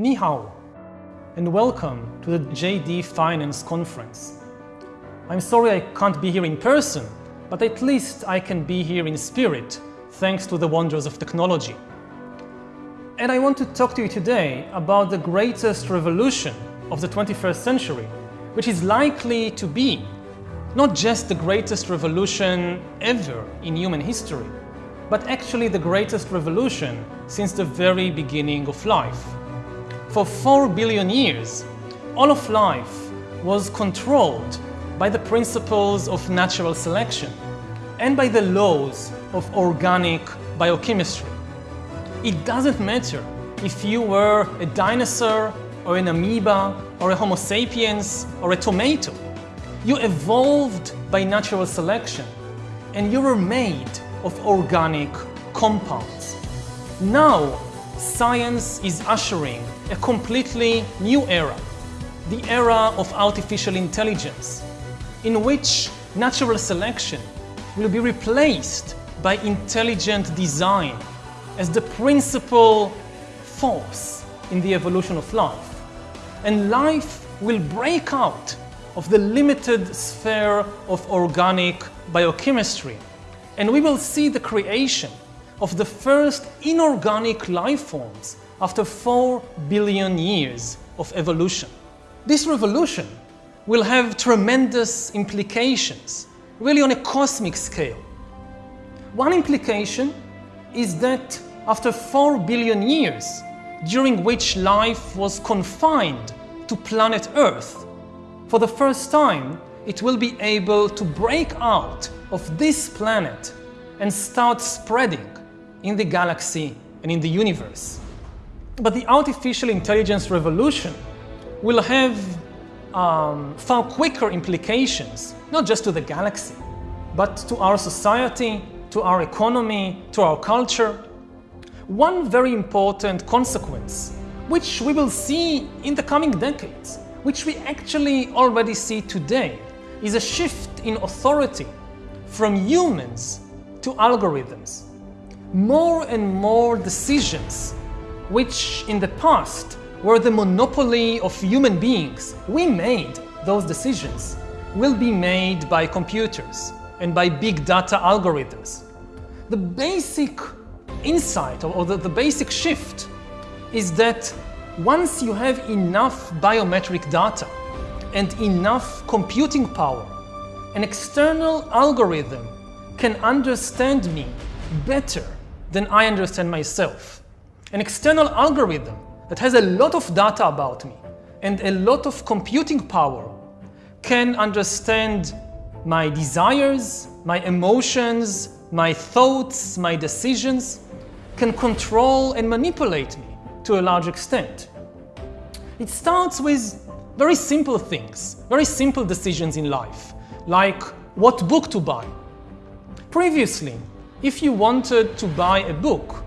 Ni hao, and welcome to the JD Finance Conference. I'm sorry I can't be here in person, but at least I can be here in spirit, thanks to the wonders of technology. And I want to talk to you today about the greatest revolution of the 21st century, which is likely to be not just the greatest revolution ever in human history, but actually the greatest revolution since the very beginning of life. For four billion years, all of life was controlled by the principles of natural selection and by the laws of organic biochemistry. It doesn't matter if you were a dinosaur or an amoeba or a homo sapiens or a tomato. You evolved by natural selection and you were made of organic compounds. Now, science is ushering a completely new era, the era of artificial intelligence, in which natural selection will be replaced by intelligent design as the principal force in the evolution of life. And life will break out of the limited sphere of organic biochemistry and we will see the creation of the first inorganic life forms after 4 billion years of evolution. This revolution will have tremendous implications, really on a cosmic scale. One implication is that after 4 billion years, during which life was confined to planet Earth, for the first time, it will be able to break out of this planet and start spreading in the galaxy and in the universe. But the artificial intelligence revolution will have um, far quicker implications, not just to the galaxy, but to our society, to our economy, to our culture. One very important consequence, which we will see in the coming decades, which we actually already see today, is a shift in authority from humans to algorithms. More and more decisions, which in the past were the monopoly of human beings, we made those decisions, will be made by computers and by big data algorithms. The basic insight or the, the basic shift is that once you have enough biometric data and enough computing power, an external algorithm can understand me better than I understand myself. An external algorithm that has a lot of data about me and a lot of computing power can understand my desires, my emotions, my thoughts, my decisions, can control and manipulate me to a large extent. It starts with very simple things, very simple decisions in life, like what book to buy. Previously, if you wanted to buy a book,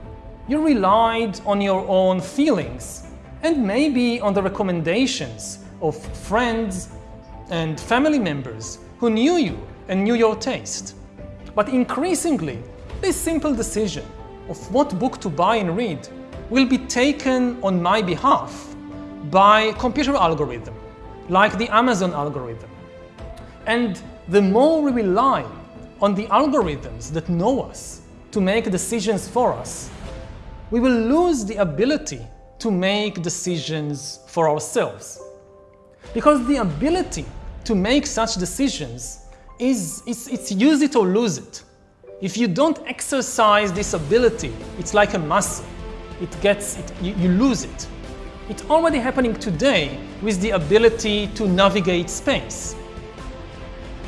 you relied on your own feelings and maybe on the recommendations of friends and family members who knew you and knew your taste. But increasingly, this simple decision of what book to buy and read will be taken on my behalf by computer algorithm, like the Amazon algorithm. And the more we rely on the algorithms that know us to make decisions for us, we will lose the ability to make decisions for ourselves. Because the ability to make such decisions is it's, it's use it or lose it. If you don't exercise this ability, it's like a muscle. It gets, it, you, you lose it. It's already happening today with the ability to navigate space.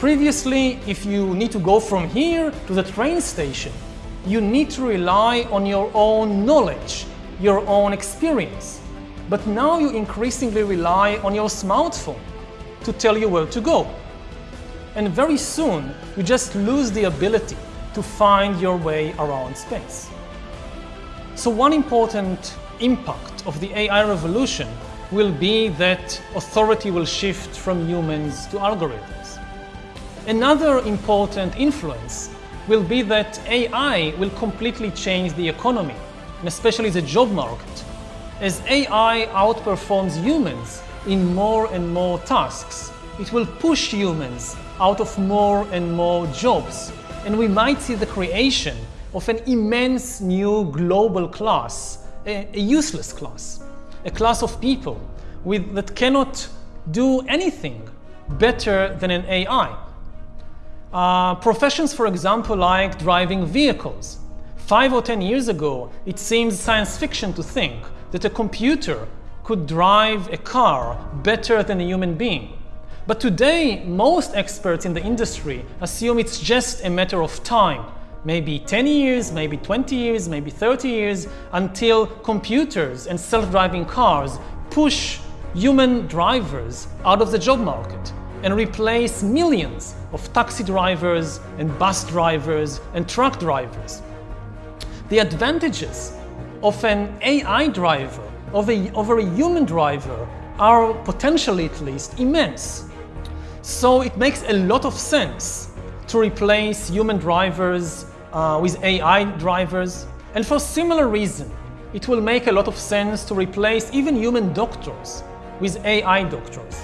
Previously, if you need to go from here to the train station, you need to rely on your own knowledge, your own experience. But now you increasingly rely on your smartphone to tell you where to go. And very soon, you just lose the ability to find your way around space. So one important impact of the AI revolution will be that authority will shift from humans to algorithms. Another important influence will be that AI will completely change the economy, and especially the job market. as AI outperforms humans in more and more tasks, it will push humans out of more and more jobs, and we might see the creation of an immense new global class, a, useless class, a class of people with, that cannot do anything better than an AI. Uh, professions, for example, like driving vehicles. Five or ten years ago, it seems science fiction to think that a computer could drive a car better than a human being. But today, most experts in the industry assume it's just a matter of time maybe 10 years, maybe 20 years, maybe 30 years, until computers and self-driving cars push human drivers out of the job market and replace millions of taxi drivers and bus drivers and truck drivers. The advantages of an AI driver over a, over a human driver are potentially at least immense. So it makes a lot of sense to replace human drivers uh, with AI drivers. And for similar reason, it will make a lot of sense to replace even human doctors with AI doctors.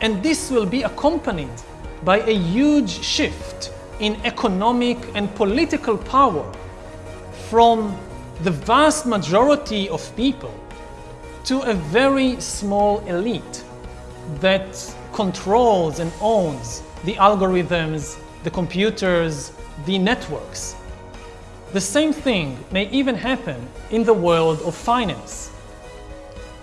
And this will be accompanied by a huge shift in economic and political power from the vast majority of people to a very small elite that controls and owns the algorithms, the computers, the networks. The same thing may even happen in the world of finance.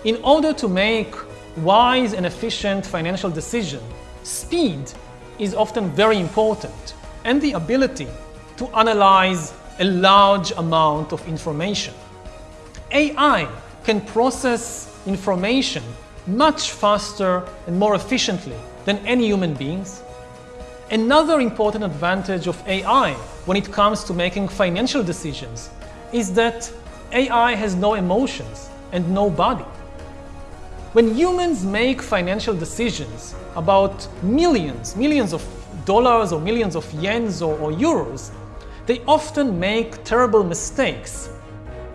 In order to make wise and efficient financial decision, speed is often very important and the ability to analyze a large amount of information. AI can process information much faster and more efficiently than any human beings Another important advantage of AI when it comes to making financial decisions is that AI has no emotions and no body. When humans make financial decisions about millions, millions of dollars or millions of yens or, or euros, they often make terrible mistakes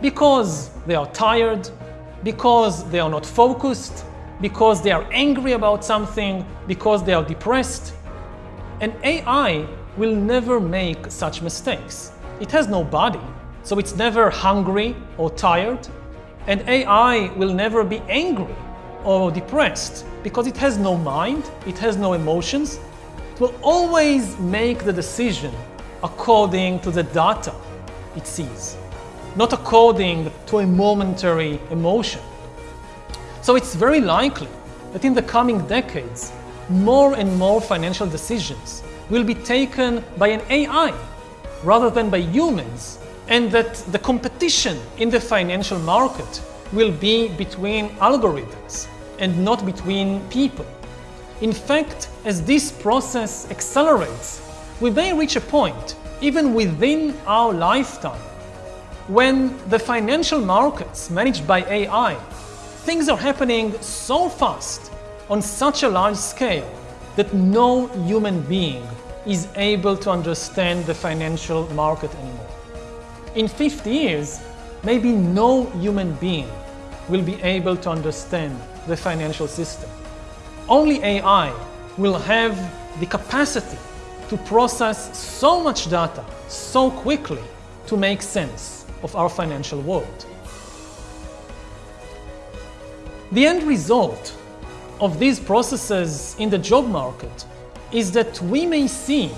because they are tired, because they are not focused, because they are angry about something, because they are depressed, And AI will never make such mistakes. It has no body, so it's never hungry or tired. And AI will never be angry or depressed because it has no mind, it has no emotions. It will always make the decision according to the data it sees, not according to a momentary emotion. So it's very likely that in the coming decades, more and more financial decisions will be taken by an AI rather than by humans, and that the competition in the financial market will be between algorithms and not between people. In fact, as this process accelerates, we may reach a point, even within our lifetime, when the financial markets managed by AI, things are happening so fast on such a large scale that no human being is able to understand the financial market anymore. In 50 years, maybe no human being will be able to understand the financial system. Only AI will have the capacity to process so much data so quickly to make sense of our financial world. The end result of these processes in the job market is that we may see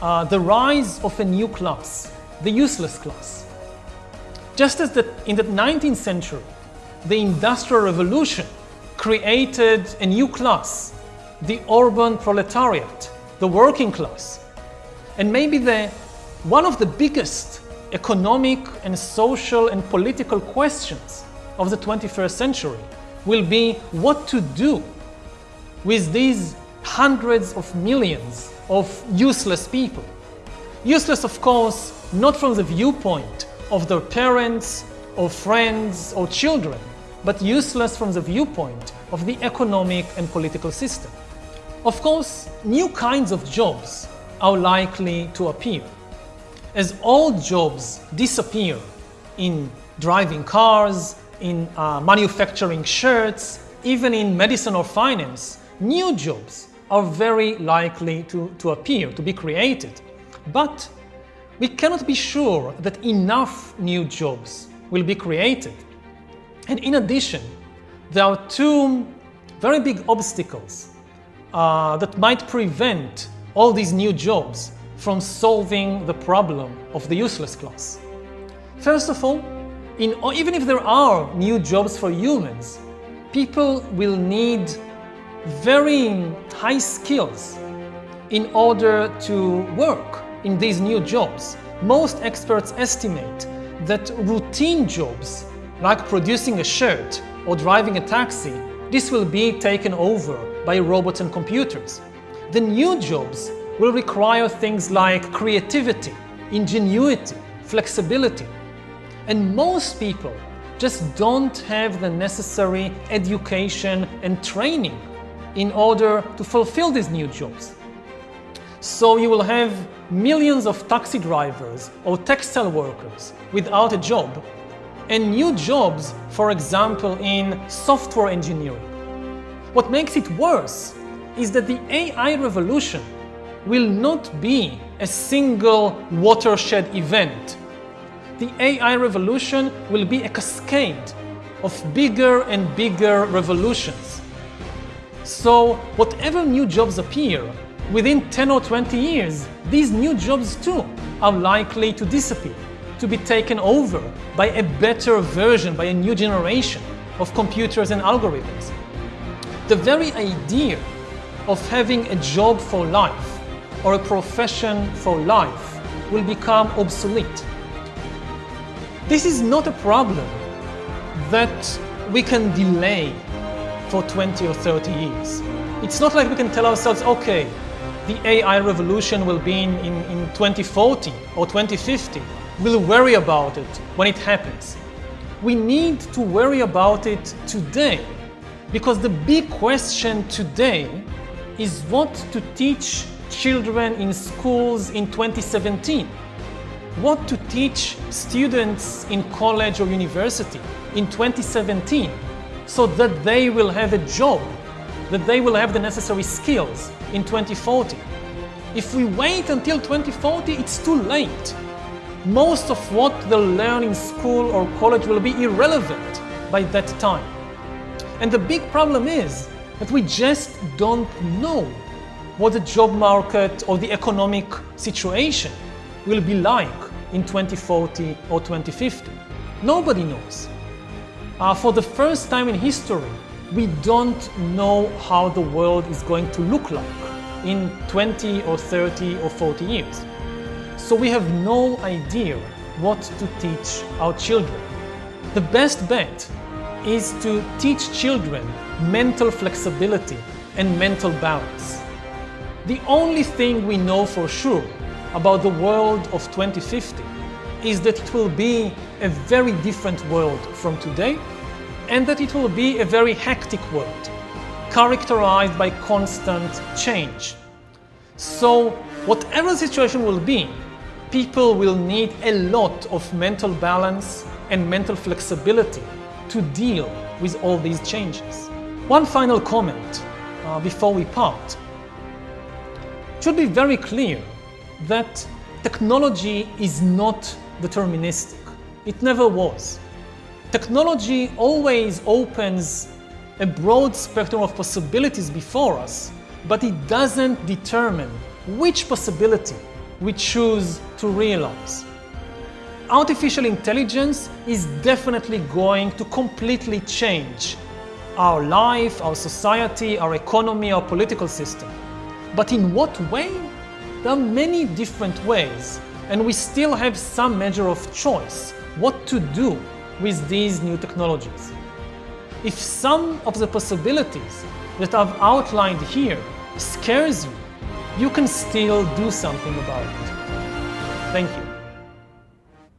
uh, the rise of a new class, the useless class. Just as the, in the 19th century, the Industrial Revolution created a new class, the urban proletariat, the working class. And maybe the, one of the biggest economic and social and political questions of the 21st century will be what to do with these hundreds of millions of useless people. Useless, of course, not from the viewpoint of their parents or friends or children, but useless from the viewpoint of the economic and political system. Of course, new kinds of jobs are likely to appear. As old jobs disappear in driving cars, in uh, manufacturing shirts, even in medicine or finance, new jobs are very likely to, to appear, to be created. But we cannot be sure that enough new jobs will be created. And in addition, there are two very big obstacles uh, that might prevent all these new jobs from solving the problem of the useless class. First of all, in, even if there are new jobs for humans, people will need very high skills in order to work in these new jobs. Most experts estimate that routine jobs, like producing a shirt or driving a taxi, this will be taken over by robots and computers. The new jobs will require things like creativity, ingenuity, flexibility. And most people just don't have the necessary education and training in order to fulfill these new jobs. So you will have millions of taxi drivers or textile workers without a job and new jobs, for example, in software engineering. What makes it worse is that the AI revolution will not be a single watershed event. The AI revolution will be a cascade of bigger and bigger revolutions. So whatever new jobs appear, within 10 or 20 years, these new jobs too are likely to disappear, to be taken over by a better version, by a new generation of computers and algorithms. The very idea of having a job for life or a profession for life will become obsolete. This is not a problem that we can delay for 20 or 30 years. It's not like we can tell ourselves, okay, the AI revolution will be in, in, in 2040 or 2050. We'll worry about it when it happens. We need to worry about it today because the big question today is what to teach children in schools in 2017. What to teach students in college or university in 2017 so that they will have a job, that they will have the necessary skills in 2040. If we wait until 2040, it's too late. Most of what they'll learn in school or college will be irrelevant by that time. And the big problem is that we just don't know what the job market or the economic situation will be like in 2040 or 2050. Nobody knows. Uh, for the first time in history, we don't know how the world is going to look like in 20 or 30 or 40 years. So we have no idea what to teach our children. The best bet is to teach children mental flexibility and mental balance. The only thing we know for sure about the world of 2050 is that it will be a very different world from today and that it will be a very hectic world, characterized by constant change. So whatever the situation will be, people will need a lot of mental balance and mental flexibility to deal with all these changes. One final comment uh, before we part. It should be very clear that technology is not deterministic. It never was. Technology always opens a broad spectrum of possibilities before us, but it doesn't determine which possibility we choose to realize artificial intelligence is definitely going to completely change our life, our society, our economy, our political system. But in what way? There are many different ways, and we still have some measure of choice what to do with these new technologies. If some of the possibilities that I've outlined here scares you, you can still do something about it. Thank you.